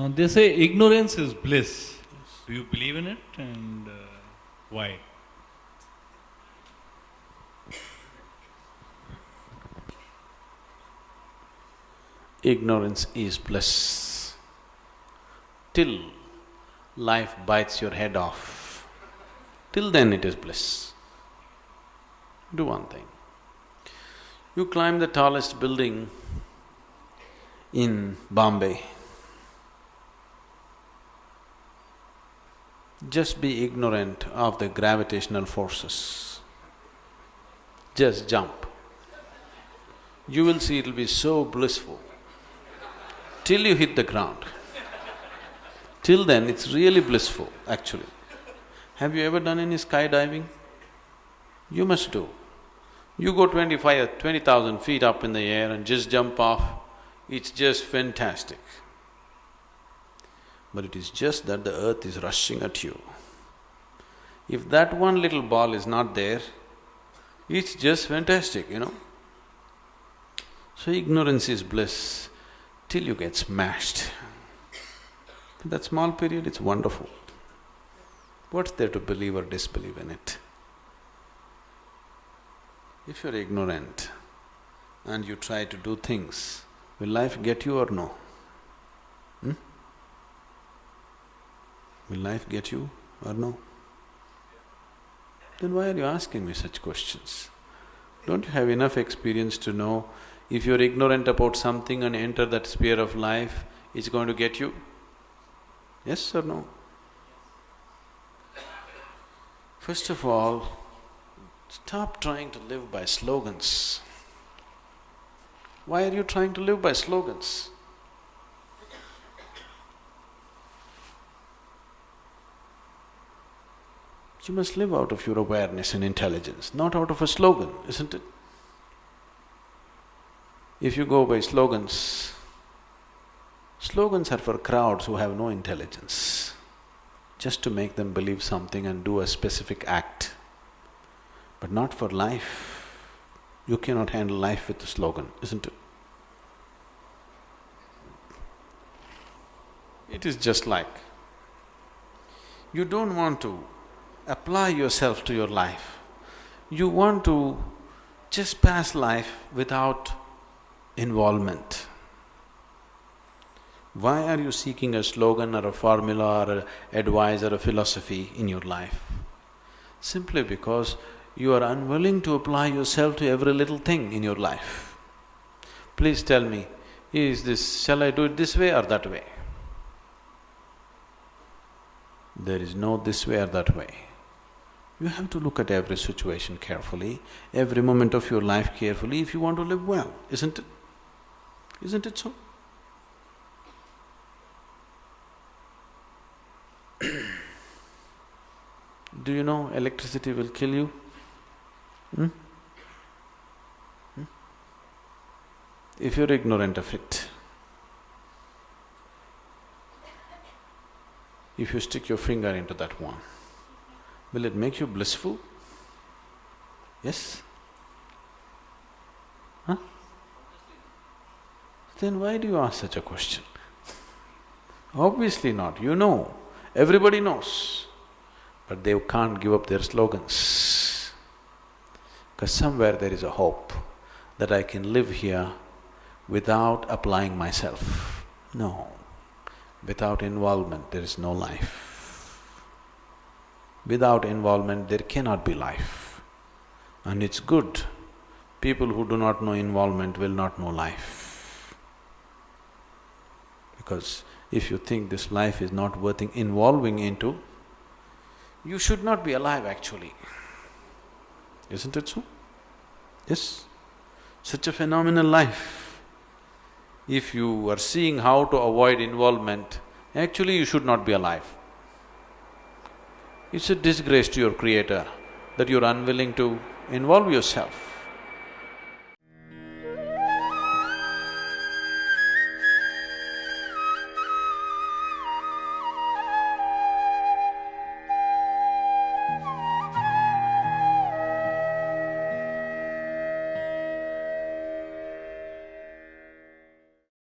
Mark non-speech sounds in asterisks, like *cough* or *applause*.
Uh, they say ignorance is bliss. Do you believe in it and uh, why? Ignorance is bliss. Till life bites your head off, till then it is bliss. Do one thing. You climb the tallest building in Bombay. Just be ignorant of the gravitational forces. Just jump. You will see it'll be so blissful till you hit the ground. Till then, it's really blissful, actually. Have you ever done any skydiving? You must do. You go twenty-five, twenty thousand feet up in the air and just jump off, it's just fantastic. But it is just that the earth is rushing at you. If that one little ball is not there, it's just fantastic, you know. So ignorance is bliss till you get smashed. That small period, it's wonderful. What's there to believe or disbelieve in it? If you're ignorant and you try to do things, will life get you or no? Hmm? Will life get you or no? Then why are you asking me such questions? Don't you have enough experience to know if you're ignorant about something and enter that sphere of life, it's going to get you? Yes or no? First of all, stop trying to live by slogans. Why are you trying to live by slogans? You must live out of your awareness and intelligence, not out of a slogan, isn't it? If you go by slogans, slogans are for crowds who have no intelligence, just to make them believe something and do a specific act, but not for life. You cannot handle life with a slogan, isn't it? It is just like you don't want to apply yourself to your life. You want to just pass life without involvement. Why are you seeking a slogan or a formula or a advice or a philosophy in your life? Simply because you are unwilling to apply yourself to every little thing in your life. Please tell me, is this… shall I do it this way or that way? There is no this way or that way. You have to look at every situation carefully, every moment of your life carefully if you want to live well, isn't it? Isn't it so? *clears throat* Do you know electricity will kill you? Hmm? Hmm? If you're ignorant of it, if you stick your finger into that one, will it make you blissful? Yes? Huh? Then why do you ask such a question? Obviously not, you know, everybody knows, but they can't give up their slogans. Because somewhere there is a hope that I can live here without applying myself. No, without involvement there is no life. Without involvement there cannot be life. And it's good, people who do not know involvement will not know life. Because if you think this life is not worth involving into, you should not be alive actually. Isn't it so? Yes? Such a phenomenal life. If you are seeing how to avoid involvement, actually you should not be alive. It's a disgrace to your creator that you're unwilling to involve yourself.